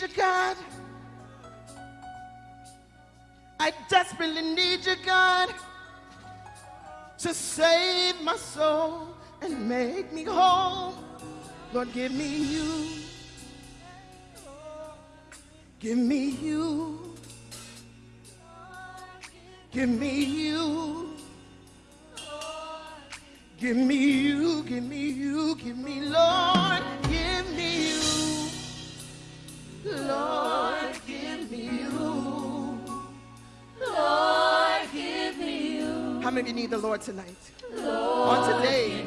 you, God. I desperately need you, God, to save my soul and make me whole. Lord, give me you. Give me you. Give me you. Give me you, give me you, give me, Lord. Lord, give me you. Lord, give me you. How many of you need the Lord tonight? Lord, on today?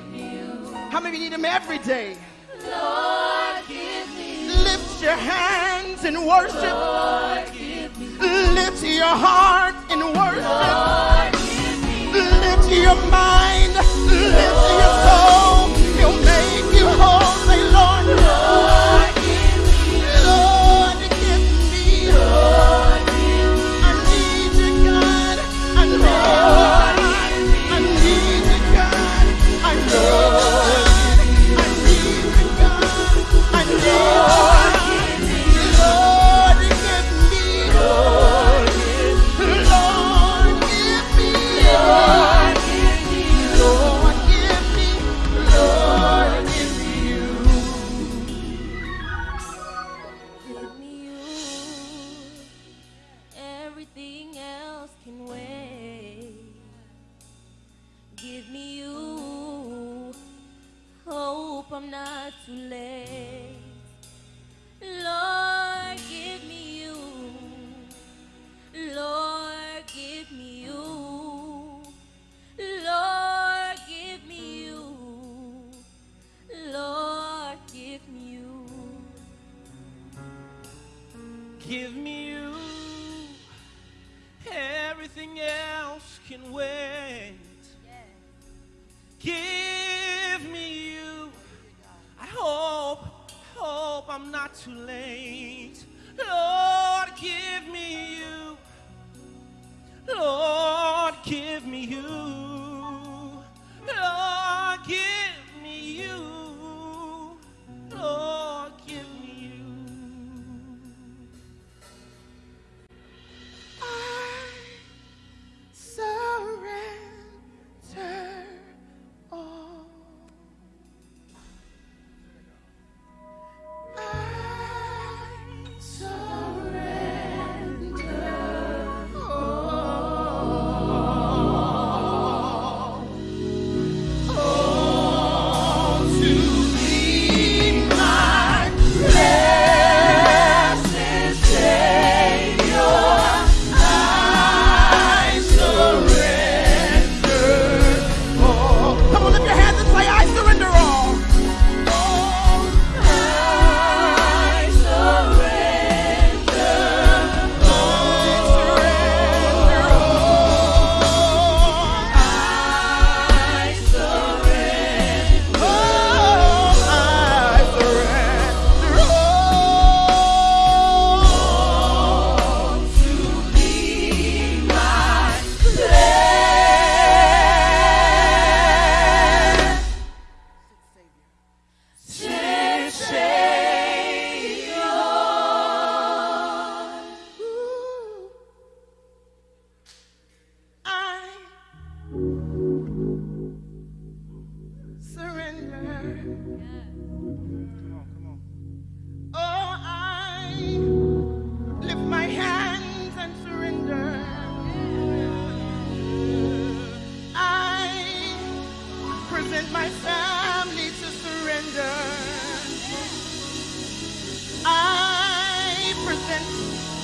How many of you need him every day? Lord, give me you. Lift your hands and worship. Lord, give me you. Lift your heart and worship. Lord, give me you. Lift your mind. Lift your soul. He'll make you whole. Say, Lord. Lord not too late. too late.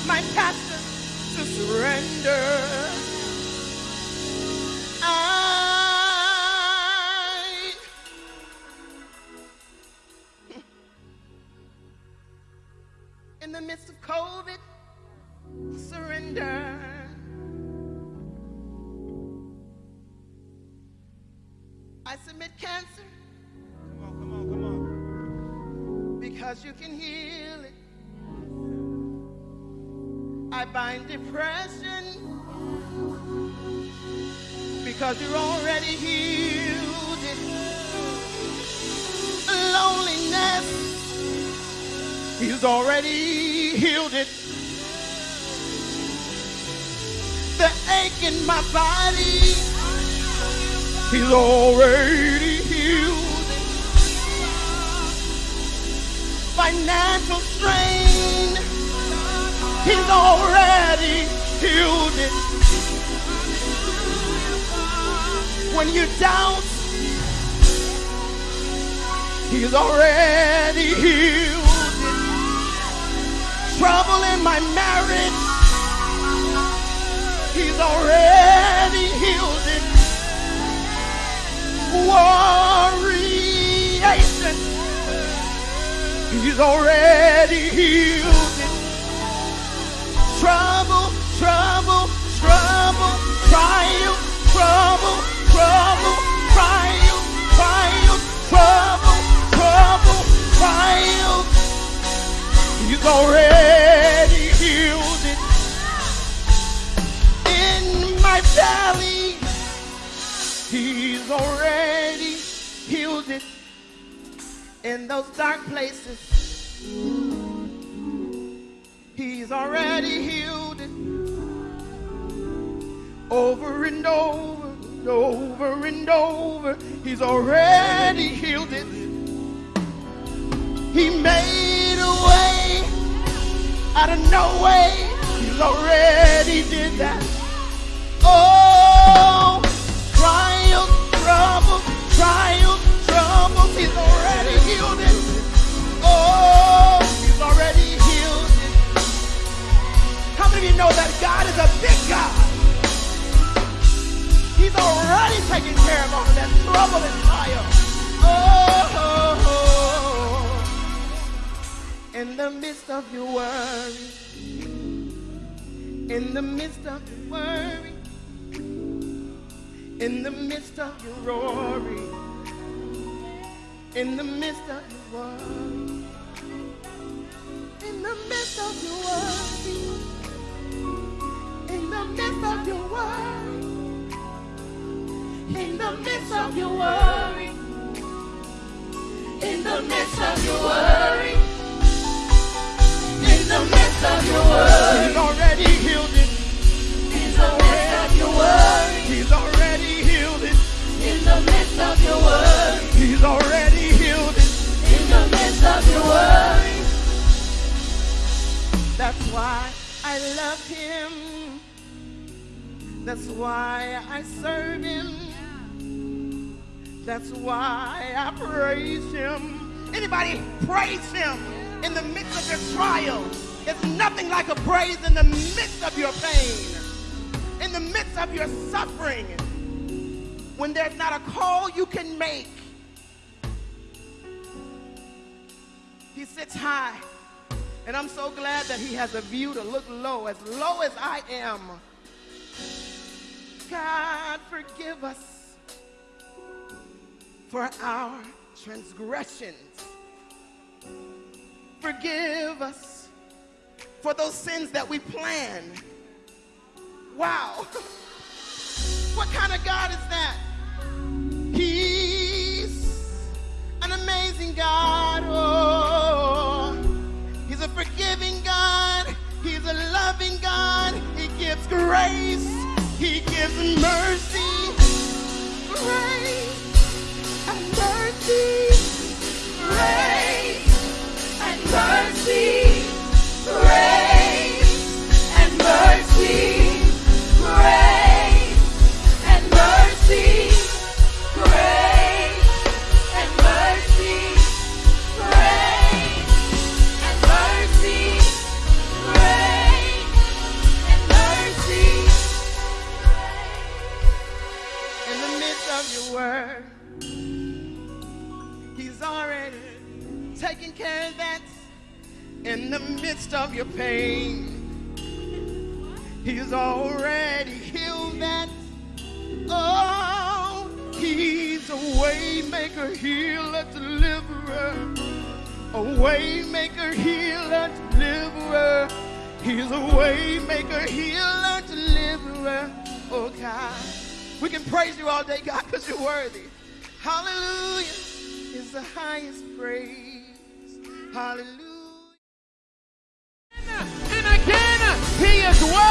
My pastor to surrender. I bind depression because you're already healed it. Loneliness, he's already healed it. The ache in my body, he's already healed it. Financial strain, he's already healed it. When you doubt, he's already healed it. Trouble in my marriage, he's already healed it. Warriation, he's already healed. Trouble, trouble, trouble, trial, trouble, trouble, trial, trial, trouble, trouble, trial. He's already healed it. In my he's already healed it. In those dark places, He's already healed it over and over and over and over. He's already healed it. He made a way out of no way. He's already did that. Oh, trials, trouble, trials, troubles. He's already of you know that God is a big God? He's already taken care of all of that trouble and trial. Oh, in the midst of your worry, in the midst of your worry, in the midst of your roaring, in the midst of your worry, in the midst of your worry, the midst of your worry, in the midst of your worry, in the midst of your worry, in the midst of your worry, he's already healed it. In the midst of your worry, He's already healed it. in the midst of your worry, He's already healed it. in the midst of your worry. That's why I love him. That's why I serve him. That's why I praise him. Anybody praise him in the midst of your trials. It's nothing like a praise in the midst of your pain, in the midst of your suffering, when there's not a call you can make. He sits high. And I'm so glad that he has a view to look low, as low as I am. God, forgive us for our transgressions. Forgive us for those sins that we plan. Wow. What kind of God is that? He's an amazing God. Oh, he's a forgiving God. He's a loving God. He gives grace. He gives mercy. Grace and mercy. Grace He's already healed that. Oh, he's a way maker, healer, deliverer. A way maker, healer, deliverer. He's a way maker, healer, deliverer. Oh God. We can praise you all day, God, because you're worthy. Hallelujah is the highest praise. Hallelujah. He is worthy.